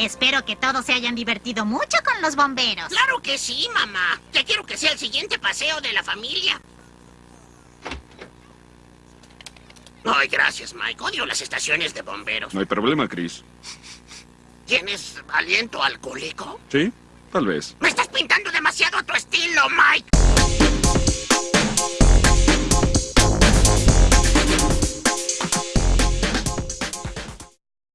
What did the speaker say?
Espero que todos se hayan divertido mucho con los bomberos. Claro que sí, mamá. Ya quiero que sea el siguiente paseo de la familia. Ay, gracias, Mike. Odio las estaciones de bomberos. No hay problema, Chris. ¿Tienes aliento alcohólico? ¿Sí? Tal vez. Me estás pintando demasiado a.